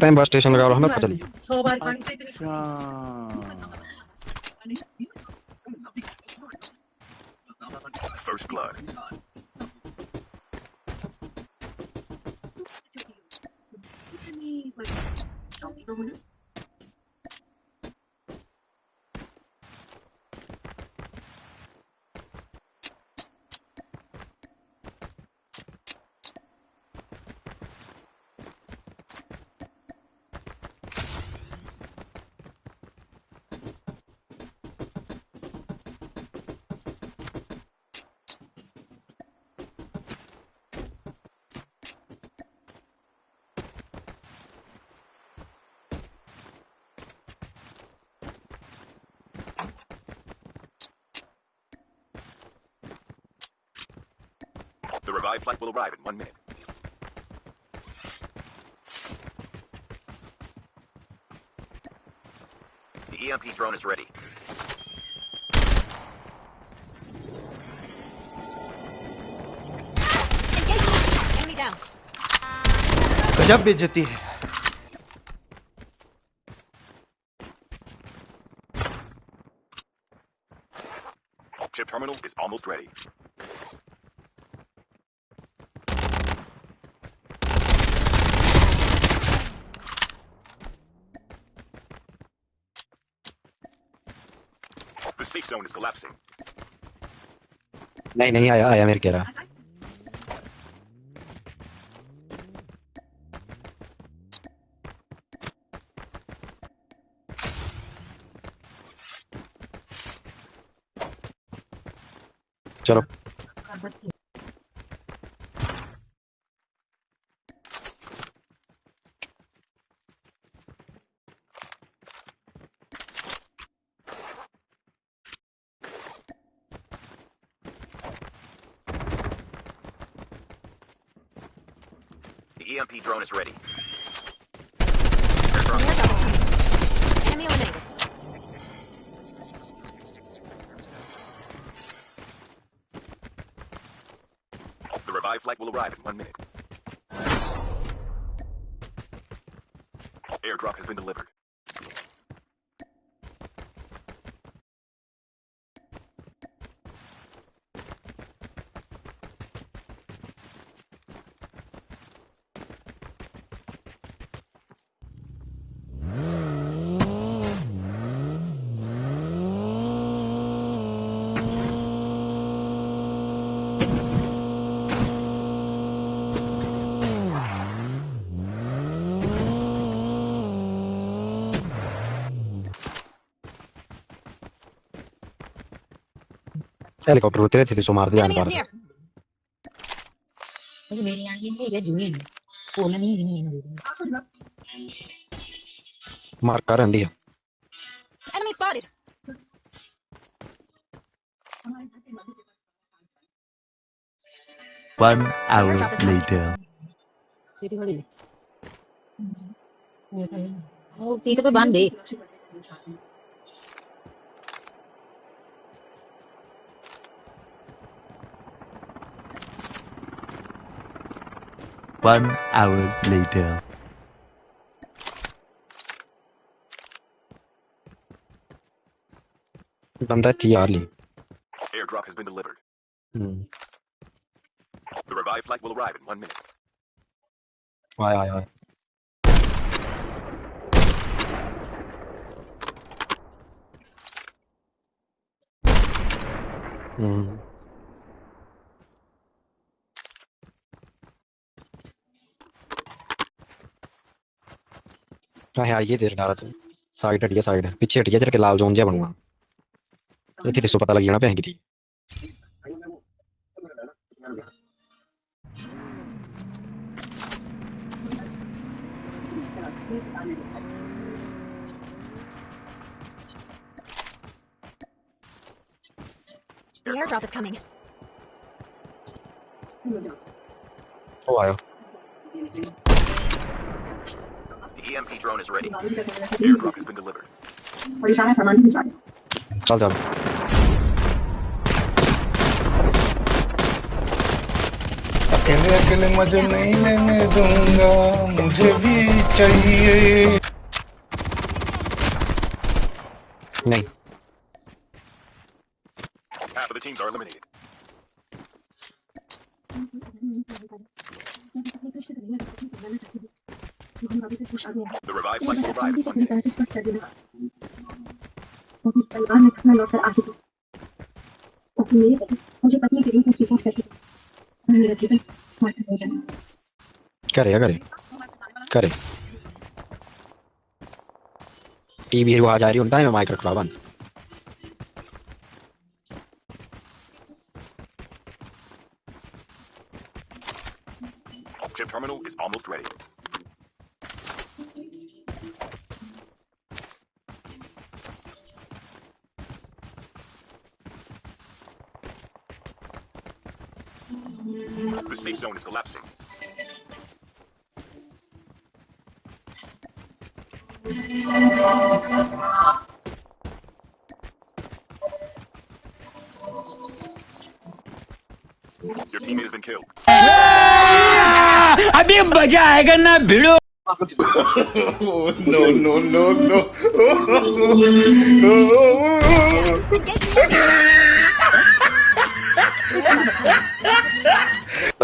Time bus station लगा लो हमें पता चली सौ बार पानी से इतनी अच्छा First blood. The revived flight will arrive in one minute. The EMP drone is ready. Enemy down. गजब बेइज्जती है Chip terminal is almost ready. safe zone is collapsing. नहीं नहीं आया आया मेरे कह रहा चलो EMP drone is ready. Enemy eliminated. The revived flight will arrive in one minute. Airdrop has been delivered. helikopter సుమారుగా కనపడదు మార్కర్ అంది enemy spotted. One hour later. మూర్తి బాంది One hour later. done that. Airdrop has been delivered. Hmm. The revived flight will arrive in one minute. Why, why, why? Hmm. हाँ हाँ ये देख डाला तू तो साइड हटिया साइड पीछे हटिया जरा के लाल जोन जहा बनवा इतने तेरे पता लग जाना पैंकी थी The airdrop is coming. Oh, wow. EMP drone is ready. Airdrop has been delivered. Are you trying to summon? Well done. अकेले अकेले मजे नहीं लेने दूंगा मुझे भी चाहिए नहीं Half of the teams are eliminated. आ मुझे करे करे करे टीवी आ जा रही उनका माइक्रो क्रावन Ship terminal is almost ready. The safe zone is collapsing. Your teammate has been killed. अभी मजा आएगा ना भिड़ो no no no no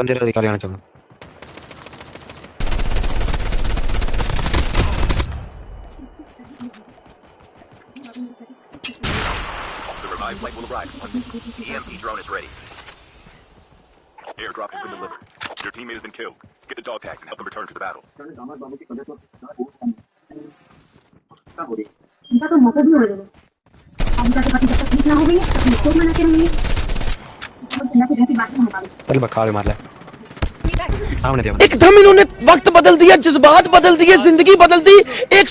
സ്വതന്ത്രാധികാരിയാണ് ചുമ Revive flight. The EMP drone is ready. Airdrop has been delivered. Your teammate has been killed. Get the dog tags and help them return to the battle. चल बखावे मार ले सामने एकदम इन्होंने वक्त बदल दिया जज्बात बदल दिए ज़िंदगी बदल दी एक